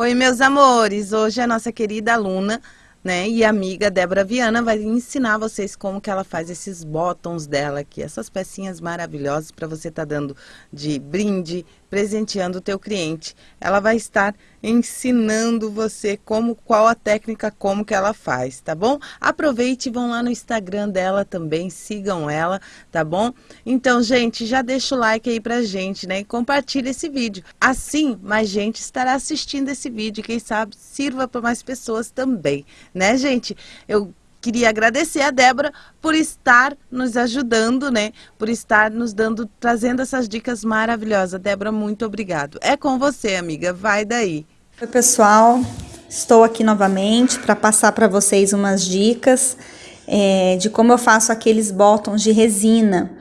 Oi, meus amores! Hoje a nossa querida aluna né, e amiga Débora Viana vai ensinar vocês como que ela faz esses bottoms dela aqui, essas pecinhas maravilhosas para você estar tá dando de brinde, presenteando o teu cliente. Ela vai estar ensinando você como qual a técnica como que ela faz, tá bom? Aproveite e vão lá no Instagram dela também, sigam ela, tá bom? Então, gente, já deixa o like aí pra gente, né? E compartilha esse vídeo. Assim, mais gente estará assistindo esse vídeo, quem sabe sirva para mais pessoas também, né, gente? Eu queria agradecer a Débora por estar nos ajudando, né? Por estar nos dando, trazendo essas dicas maravilhosas. Débora, muito obrigado. É com você, amiga. Vai daí. Oi, pessoal. Estou aqui novamente para passar para vocês umas dicas é, de como eu faço aqueles botões de resina.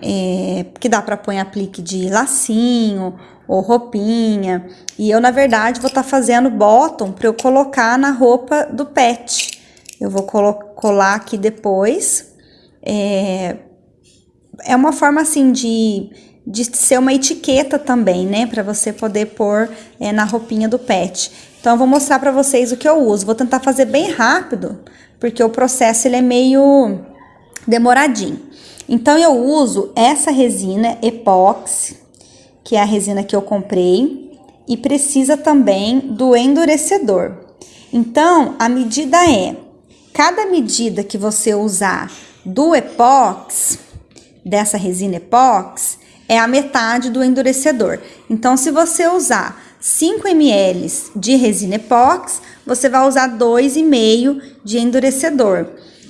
É, que dá para pôr aplique de lacinho ou roupinha. E eu, na verdade, vou estar tá fazendo bottom para eu colocar na roupa do pet. Eu vou colar aqui depois. É, é uma forma assim de, de ser uma etiqueta também, né? Para você poder pôr é, na roupinha do pet. Então, eu vou mostrar para vocês o que eu uso. Vou tentar fazer bem rápido, porque o processo ele é meio demoradinho. Então, eu uso essa resina epóxi, que é a resina que eu comprei, e precisa também do endurecedor. Então, a medida é cada medida que você usar do epox, dessa resina epox, é a metade do endurecedor. Então, se você usar 5 ml de resina epox, você vai usar 2,5 de endurecedor.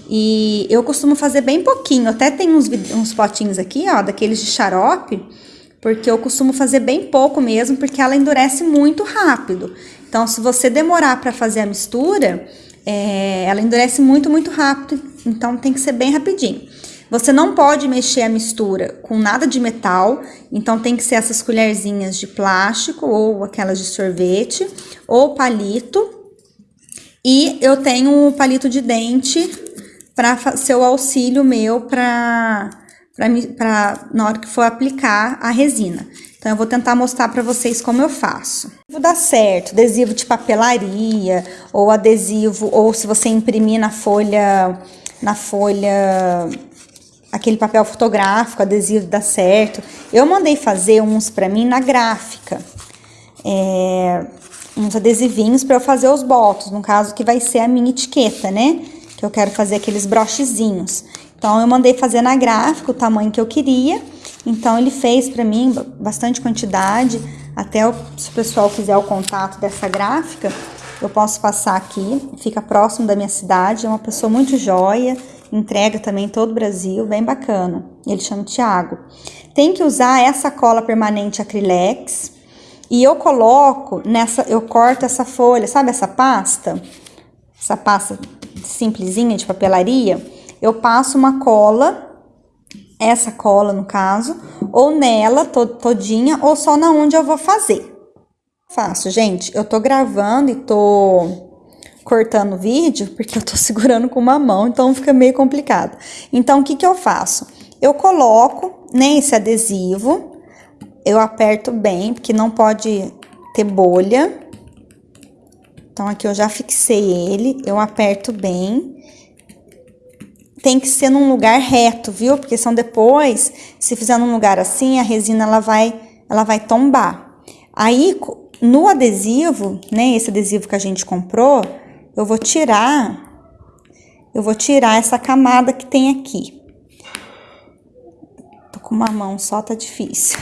E eu costumo fazer bem pouquinho, até tem uns, uns potinhos aqui, ó, daqueles de xarope, porque eu costumo fazer bem pouco mesmo, porque ela endurece muito rápido. Então, se você demorar para fazer a mistura, é, ela endurece muito, muito rápido, então tem que ser bem rapidinho. Você não pode mexer a mistura com nada de metal, então tem que ser essas colherzinhas de plástico ou aquelas de sorvete ou palito. E eu tenho um palito de dente para ser o auxílio meu para na hora que for aplicar a resina. Então, eu vou tentar mostrar para vocês como eu faço. Vou dar certo, adesivo de papelaria, ou adesivo, ou se você imprimir na folha, na folha, aquele papel fotográfico, adesivo dá certo. Eu mandei fazer uns para mim na gráfica, é, uns adesivinhos para eu fazer os botos, no caso que vai ser a minha etiqueta, né? Que eu quero fazer aqueles brochezinhos. Então, eu mandei fazer na gráfica o tamanho que eu queria. Então, ele fez para mim bastante quantidade. Até o, se o pessoal quiser o contato dessa gráfica, eu posso passar aqui. Fica próximo da minha cidade. É uma pessoa muito joia. Entrega também em todo o Brasil. Bem bacana. Ele chama Tiago. Tem que usar essa cola permanente Acrylex. E eu coloco nessa, eu corto essa folha, sabe essa pasta? Essa pasta simplesinha de papelaria. Eu passo uma cola essa cola no caso, ou nela todinha, ou só na onde eu vou fazer. Faço, gente, eu tô gravando e tô cortando o vídeo, porque eu tô segurando com uma mão, então fica meio complicado. Então, o que que eu faço? Eu coloco nesse adesivo, eu aperto bem, porque não pode ter bolha. Então, aqui eu já fixei ele, eu aperto bem tem que ser num lugar reto, viu? Porque são depois, se fizer num lugar assim, a resina ela vai, ela vai tombar. Aí, no adesivo, né, esse adesivo que a gente comprou, eu vou tirar, eu vou tirar essa camada que tem aqui. Tô com uma mão só, tá difícil.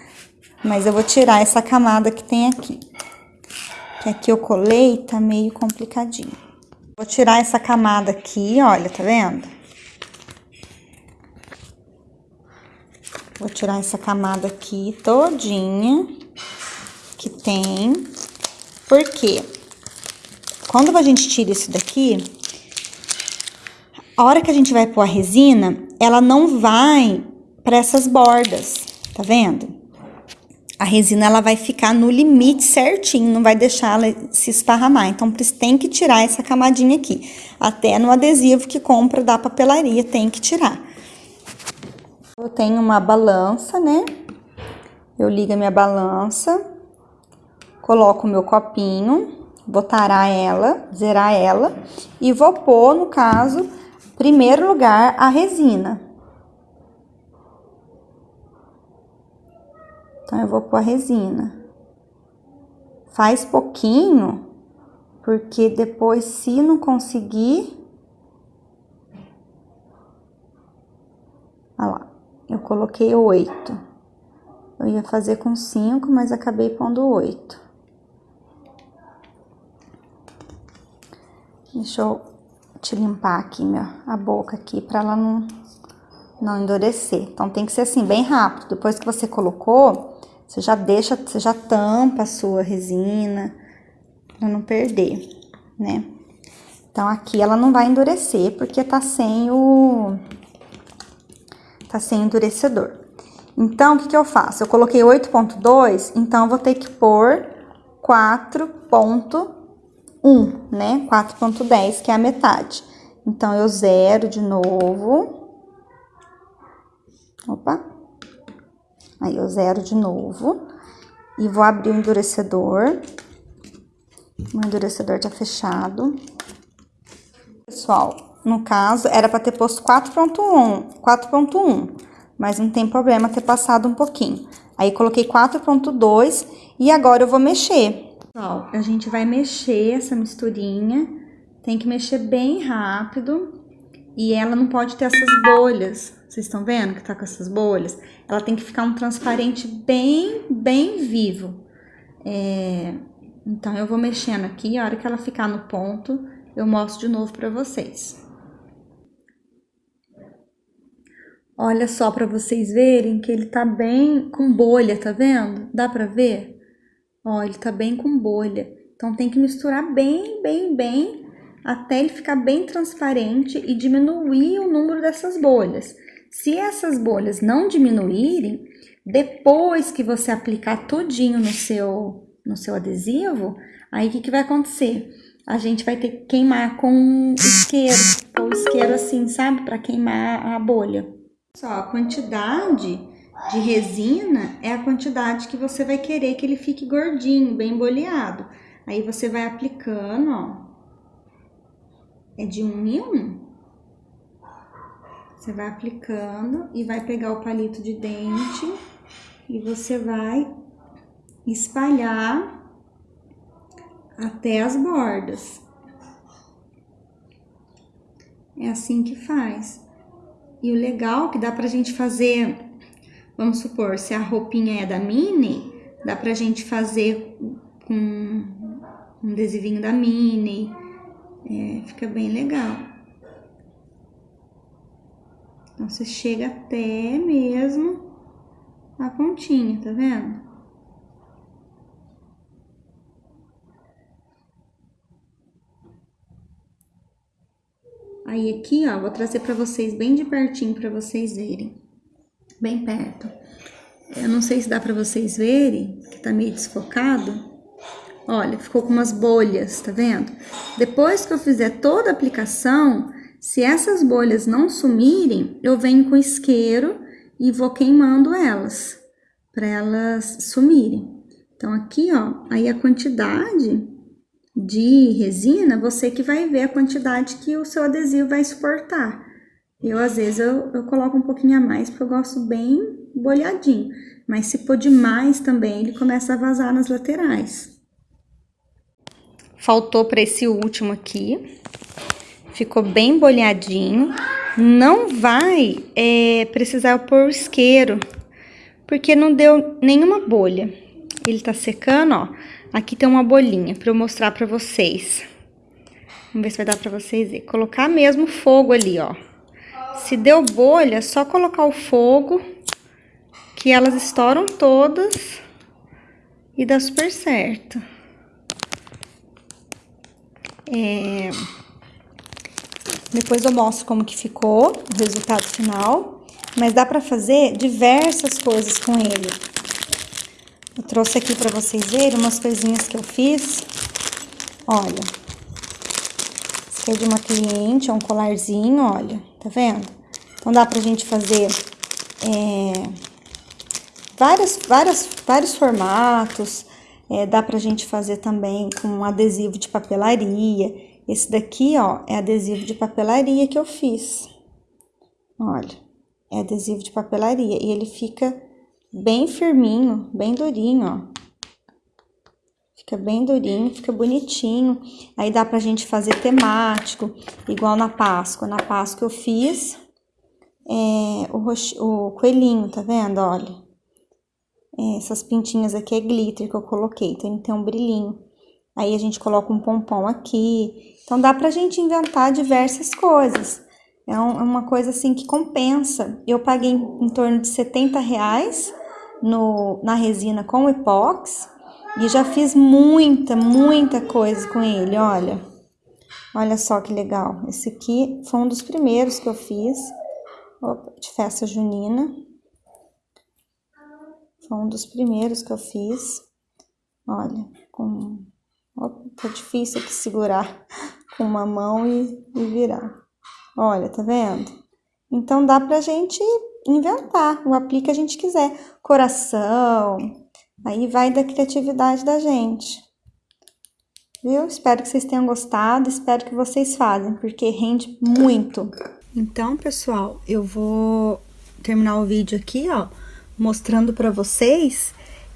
Mas eu vou tirar essa camada que tem aqui. Que aqui eu colei, tá meio complicadinho. Vou tirar essa camada aqui, olha, tá vendo? Vou tirar essa camada aqui todinha que tem. Por quê? Quando a gente tira isso daqui, a hora que a gente vai pôr a resina, ela não vai para essas bordas, tá vendo? A resina ela vai ficar no limite certinho, não vai deixar ela se esparramar. Então, tem que tirar essa camadinha aqui. Até no adesivo que compra da papelaria tem que tirar. Eu tenho uma balança, né? Eu ligo a minha balança, coloco o meu copinho, vou tarar ela, zerar ela e vou pôr, no caso, primeiro lugar, a resina. Então, eu vou pôr a resina. Faz pouquinho, porque depois, se não conseguir... Olha lá, eu coloquei oito. Eu ia fazer com cinco, mas acabei pondo oito. Deixa eu te limpar aqui minha, a boca aqui para ela não, não endurecer. Então tem que ser assim, bem rápido. Depois que você colocou, você já deixa, você já tampa a sua resina para não perder, né? Então aqui ela não vai endurecer porque tá sem o tá sem endurecedor. Então o que que eu faço? Eu coloquei 8.2, então vou ter que pôr 4.1 1, né? 4.10, que é a metade. Então, eu zero de novo. Opa. Aí, eu zero de novo. E vou abrir o endurecedor. O endurecedor tá fechado. Pessoal, no caso, era para ter posto 4.1, 4.1, mas não tem problema ter passado um pouquinho. Aí, coloquei 4.2 e agora eu vou mexer. Pessoal, a gente vai mexer essa misturinha, tem que mexer bem rápido e ela não pode ter essas bolhas. Vocês estão vendo que tá com essas bolhas? Ela tem que ficar um transparente bem, bem vivo. É, então, eu vou mexendo aqui, a hora que ela ficar no ponto, eu mostro de novo pra vocês. Olha só pra vocês verem que ele tá bem com bolha, tá vendo? Dá pra ver? Ó, ele tá bem com bolha. Então tem que misturar bem, bem, bem, até ele ficar bem transparente e diminuir o número dessas bolhas. Se essas bolhas não diminuírem, depois que você aplicar tudinho no seu, no seu adesivo, aí o que, que vai acontecer? A gente vai ter que queimar com isqueiro, ou isqueiro assim, sabe? Para queimar a bolha. Só a quantidade de resina é a quantidade que você vai querer que ele fique gordinho, bem boleado. Aí você vai aplicando, ó. É de um em um. Você vai aplicando e vai pegar o palito de dente e você vai espalhar até as bordas. É assim que faz. E o legal é que dá pra gente fazer Vamos supor, se a roupinha é da Minnie, dá pra gente fazer com um adesivinho da Minnie. É, fica bem legal. Então, você chega até mesmo a pontinha, tá vendo? Aí aqui, ó, vou trazer pra vocês bem de pertinho pra vocês verem bem perto. Eu não sei se dá para vocês verem, que tá meio desfocado. Olha, ficou com umas bolhas, tá vendo? Depois que eu fizer toda a aplicação, se essas bolhas não sumirem, eu venho com isqueiro e vou queimando elas, para elas sumirem. Então, aqui, ó, aí a quantidade de resina, você que vai ver a quantidade que o seu adesivo vai suportar. Eu, às vezes, eu, eu coloco um pouquinho a mais, porque eu gosto bem bolhadinho. Mas se pôr demais também, ele começa a vazar nas laterais. Faltou para esse último aqui. Ficou bem bolhadinho. Não vai é, precisar pôr isqueiro, porque não deu nenhuma bolha. Ele tá secando, ó. Aqui tem uma bolinha para eu mostrar para vocês. Vamos ver se vai dar para vocês verem. Colocar mesmo fogo ali, ó. Se deu bolha, só colocar o fogo, que elas estouram todas e dá super certo. É... Depois eu mostro como que ficou o resultado final, mas dá pra fazer diversas coisas com ele. Eu trouxe aqui pra vocês verem umas coisinhas que eu fiz. Olha, esse aqui é de uma cliente, é um colarzinho, olha, tá vendo? Então, dá pra gente fazer é, várias, vários formatos. É, dá pra gente fazer também com adesivo de papelaria. Esse daqui, ó, é adesivo de papelaria que eu fiz. Olha, é adesivo de papelaria. E ele fica bem firminho, bem durinho, ó. Fica bem durinho, fica bonitinho. Aí dá pra gente fazer temático, igual na Páscoa. Na Páscoa eu fiz é, o, o coelhinho, tá vendo? Olha. É, essas pintinhas aqui é glitter que eu coloquei, então ele tem um brilhinho. Aí a gente coloca um pompom aqui. Então dá pra gente inventar diversas coisas. É, um, é uma coisa assim que compensa. Eu paguei em, em torno de 70 reais no, na resina com epox e já fiz muita, muita coisa com ele, olha. Olha só que legal. Esse aqui foi um dos primeiros que eu fiz. Opa, de festa junina. Foi um dos primeiros que eu fiz. Olha, com... Tá difícil aqui segurar com uma mão e, e virar. Olha, tá vendo? Então, dá pra gente inventar o aplique que a gente quiser. Coração, aí vai da criatividade da gente. Viu? Espero que vocês tenham gostado, espero que vocês fazem, porque rende muito. Então, pessoal, eu vou terminar o vídeo aqui, ó, mostrando pra vocês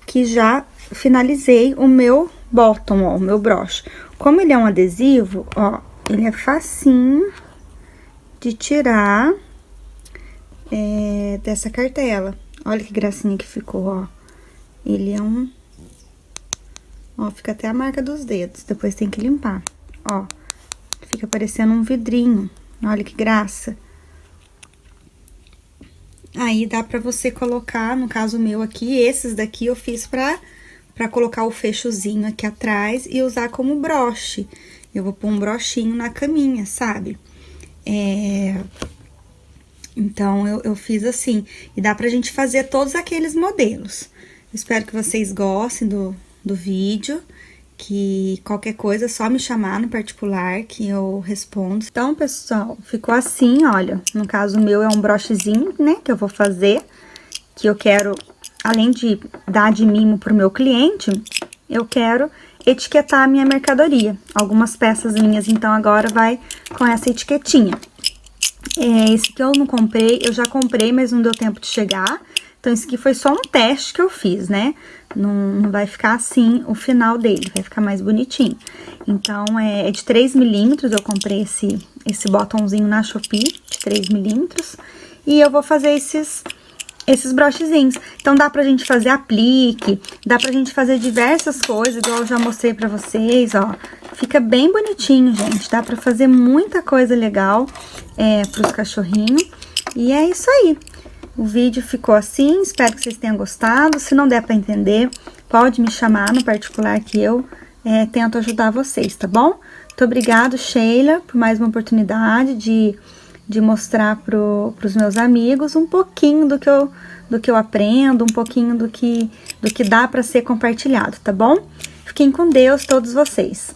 que já finalizei o meu bottom, ó, o meu broche. Como ele é um adesivo, ó, ele é facinho de tirar é, dessa cartela. Olha que gracinha que ficou, ó. Ele é um... Ó, fica até a marca dos dedos, depois tem que limpar. Ó, fica parecendo um vidrinho. Olha que graça. Aí dá pra você colocar, no caso meu aqui, esses daqui eu fiz pra, pra colocar o fechozinho aqui atrás e usar como broche. Eu vou pôr um brochinho na caminha, sabe? É... Então, eu, eu fiz assim. E dá pra gente fazer todos aqueles modelos. Espero que vocês gostem do, do vídeo que qualquer coisa é só me chamar no particular que eu respondo. Então, pessoal, ficou assim, olha, no caso meu é um brochezinho, né, que eu vou fazer, que eu quero, além de dar de mimo pro meu cliente, eu quero etiquetar a minha mercadoria. Algumas peças minhas, então, agora vai com essa etiquetinha. É, esse que eu não comprei, eu já comprei, mas não deu tempo de chegar. Então, esse aqui foi só um teste que eu fiz, né? Não, não vai ficar assim o final dele, vai ficar mais bonitinho. Então, é, é de 3 milímetros, eu comprei esse, esse botãozinho na Shopee, de 3 milímetros. E eu vou fazer esses, esses brochezinhos. Então, dá pra gente fazer aplique, dá pra gente fazer diversas coisas, igual eu já mostrei pra vocês, ó. Fica bem bonitinho, gente. Dá pra fazer muita coisa legal é, pros cachorrinhos. E é isso aí. O vídeo ficou assim, espero que vocês tenham gostado. Se não der para entender, pode me chamar no particular que eu é, tento ajudar vocês, tá bom? Muito obrigado, Sheila, por mais uma oportunidade de, de mostrar para os meus amigos um pouquinho do que, eu, do que eu aprendo, um pouquinho do que, do que dá para ser compartilhado, tá bom? Fiquem com Deus, todos vocês.